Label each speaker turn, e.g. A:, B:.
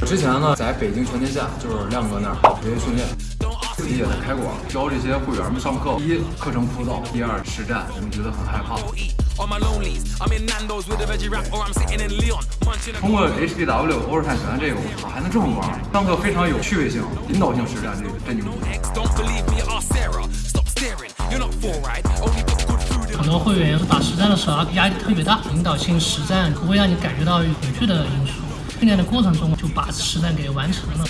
A: 我之前呢，在北京全天下，就是亮哥那儿学习训练，自己也在开馆，教这些会员们上课。第一，课程枯燥；第二，实战，我们觉得很害怕。通过 HDW 欧式泰拳这个，我还能这么玩，上课非常有趣味性，引导性实战，这个真牛。
B: 很多会员打实战的时候压力特别大，引导性实战不会让你感觉到有恐惧的因素。训练的过程中就把实战给完成了。